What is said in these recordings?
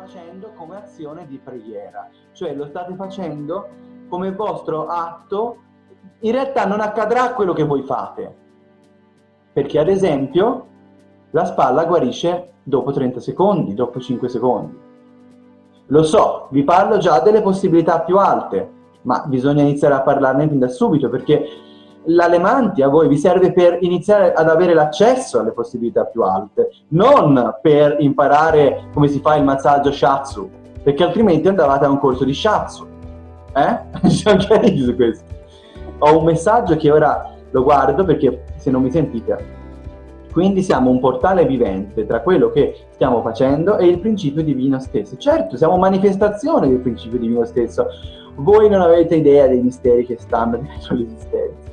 facendo come azione di preghiera, cioè lo state facendo come vostro atto, in realtà non accadrà quello che voi fate, perché ad esempio la spalla guarisce dopo 30 secondi, dopo 5 secondi. Lo so, vi parlo già delle possibilità più alte, ma bisogna iniziare a parlarne fin da subito perché l'alemantia a voi vi serve per iniziare ad avere l'accesso alle possibilità più alte, non per imparare come si fa il massaggio shatsu, perché altrimenti andavate a un corso di shatsu. Eh? Siamo questo. Ho un messaggio che ora lo guardo perché se non mi sentite. Quindi siamo un portale vivente tra quello che stiamo facendo e il principio divino stesso. Certo, siamo manifestazione del principio divino stesso. Voi non avete idea dei misteri che stanno dietro l'esistenza.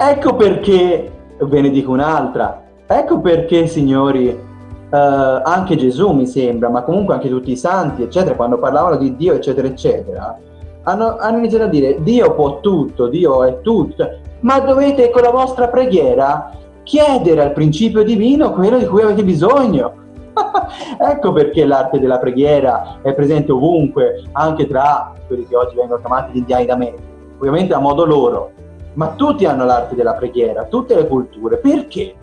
Ecco perché, ve ne dico un'altra, ecco perché signori, eh, anche Gesù mi sembra, ma comunque anche tutti i santi, eccetera, quando parlavano di Dio, eccetera, eccetera, hanno, hanno iniziato a dire Dio può tutto, Dio è tutto, ma dovete con la vostra preghiera chiedere al principio divino quello di cui avete bisogno. ecco perché l'arte della preghiera è presente ovunque, anche tra quelli che oggi vengono chiamati gli indiani d'America, ovviamente a modo loro, ma tutti hanno l'arte della preghiera, tutte le culture. Perché?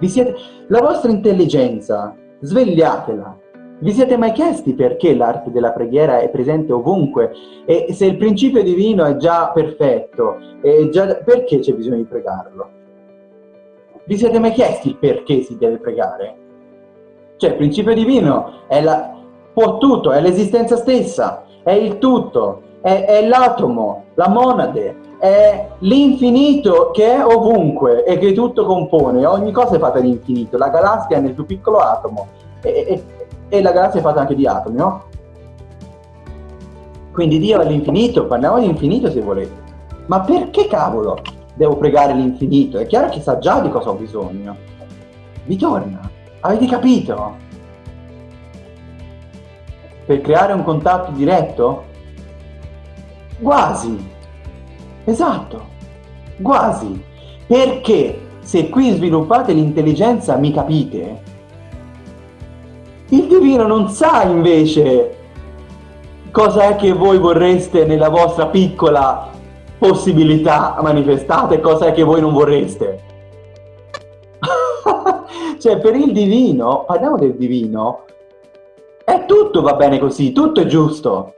Siete... La vostra intelligenza, svegliatela. Vi siete mai chiesti perché l'arte della preghiera è presente ovunque? E se il principio divino è già perfetto, è già... perché c'è bisogno di pregarlo? Vi siete mai chiesti perché si deve pregare? Cioè, il principio divino è la... può tutto, è l'esistenza stessa, è il tutto, è, è l'atomo, la monade, è l'infinito che è ovunque e che tutto compone, ogni cosa è fatta di infinito, la galassia è nel più piccolo atomo e, e, e la galassia è fatta anche di atomi, no? Quindi Dio è l'infinito, parliamo di infinito se volete. Ma perché cavolo devo pregare l'infinito? È chiaro che sa già di cosa ho bisogno. Vi torna? Avete capito? Per creare un contatto diretto? Quasi. Esatto. Quasi. Perché se qui sviluppate l'intelligenza mi capite, il divino non sa invece cosa è che voi vorreste nella vostra piccola possibilità manifestate e cosa è che voi non vorreste. cioè per il divino, parliamo del divino, è tutto va bene così, tutto è giusto.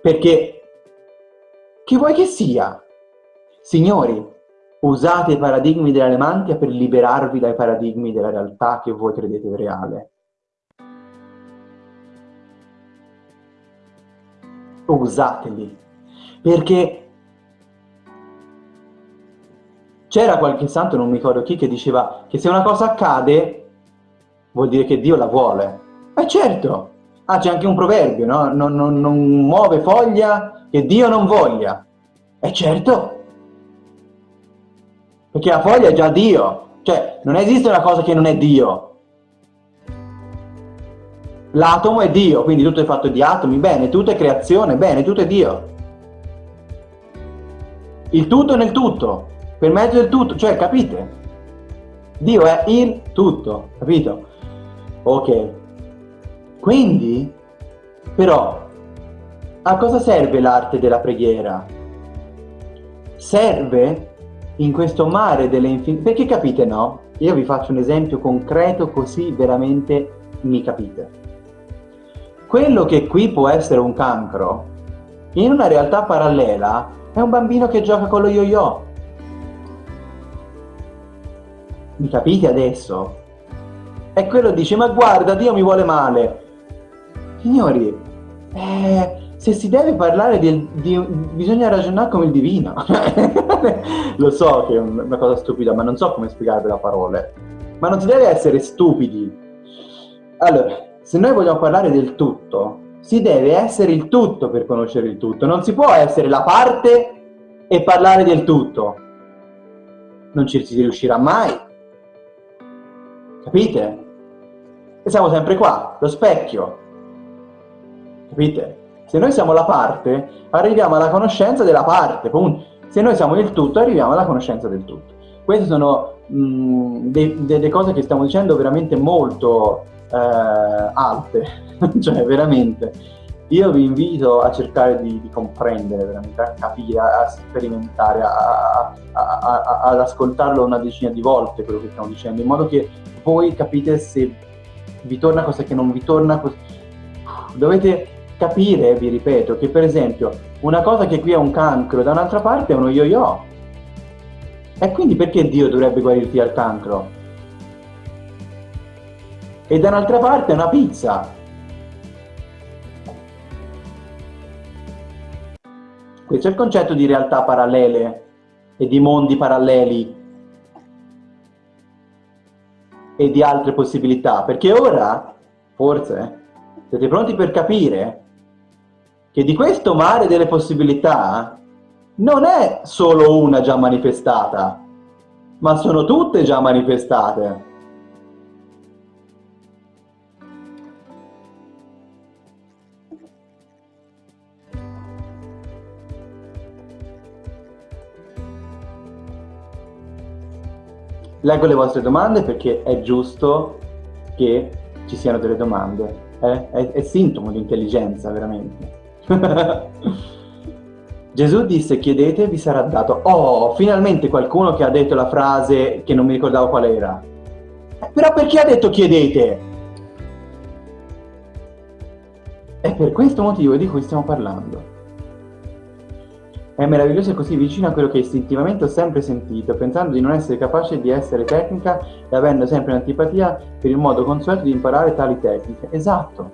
Perché chi vuoi che sia? Signori, usate i paradigmi dell'alemantia per liberarvi dai paradigmi della realtà che voi credete reale. Usateli, perché c'era qualche santo, non mi ricordo chi, che diceva che se una cosa accade vuol dire che Dio la vuole. E eh certo, ah, c'è anche un proverbio, no? Non, non, non muove foglia che Dio non voglia. E certo, perché la foglia è già Dio, cioè non esiste una cosa che non è Dio. L'atomo è Dio, quindi tutto è fatto di atomi, bene, tutto è creazione, bene, tutto è Dio. Il tutto nel tutto, per mezzo del tutto, cioè capite? Dio è il tutto, capito? Ok. Quindi, però, a cosa serve l'arte della preghiera? Serve in questo mare delle infinite... Perché capite no? Io vi faccio un esempio concreto così veramente mi capite. Quello che qui può essere un cancro, in una realtà parallela è un bambino che gioca con lo yo-yo. Mi capite adesso? E quello dice, ma guarda, Dio mi vuole male. Signori, eh, se si deve parlare di, di, bisogna ragionare come il divino. Lo so che è una cosa stupida, ma non so come spiegarvelo a parole. Ma non si deve essere stupidi. Allora, se noi vogliamo parlare del tutto, si deve essere il tutto per conoscere il tutto. Non si può essere la parte e parlare del tutto. Non ci si riuscirà mai. Capite? E siamo sempre qua, lo specchio. Capite? Se noi siamo la parte, arriviamo alla conoscenza della parte, punto. Se noi siamo il tutto, arriviamo alla conoscenza del tutto. Queste sono mh, delle cose che stiamo dicendo veramente molto eh, alte, cioè veramente. Io vi invito a cercare di, di comprendere, veramente, a capire, a sperimentare, a, a, a, ad ascoltarlo una decina di volte quello che stiamo dicendo, in modo che voi capite se vi torna cosa che non vi torna. Dovete capire, vi ripeto, che per esempio una cosa che qui è un cancro, da un'altra parte è uno yo-yo. E quindi perché Dio dovrebbe guarirti dal cancro? E da un'altra parte è una pizza. Questo è il concetto di realtà parallele e di mondi paralleli e di altre possibilità, perché ora, forse, siete pronti per capire che di questo mare delle possibilità non è solo una già manifestata, ma sono tutte già manifestate. Leggo le vostre domande perché è giusto che ci siano delle domande. Eh? È, è sintomo di intelligenza, veramente. Gesù disse chiedete e vi sarà dato. Oh, finalmente qualcuno che ha detto la frase che non mi ricordavo qual era. Eh, però perché ha detto chiedete? È per questo motivo di cui stiamo parlando. È meraviglioso e così vicino a quello che istintivamente ho sempre sentito, pensando di non essere capace di essere tecnica e avendo sempre un'antipatia per il modo consueto di imparare tali tecniche. Esatto.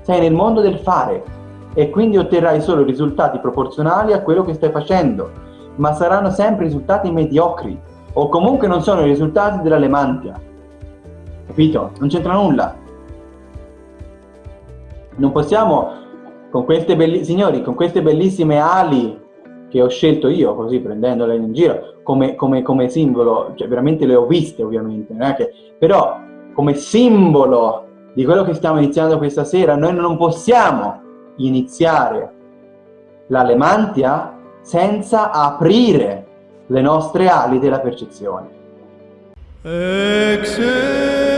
Sei nel mondo del fare e quindi otterrai solo risultati proporzionali a quello che stai facendo, ma saranno sempre risultati mediocri o comunque non sono i risultati della lemantia. Capito? Non c'entra nulla. Non possiamo, con queste belli- signori, con queste bellissime ali che ho scelto io, così prendendole in giro, come, come, come simbolo, cioè veramente le ho viste ovviamente, che, però come simbolo di quello che stiamo iniziando questa sera, noi non possiamo iniziare la lemantia senza aprire le nostre ali della percezione. Exhale.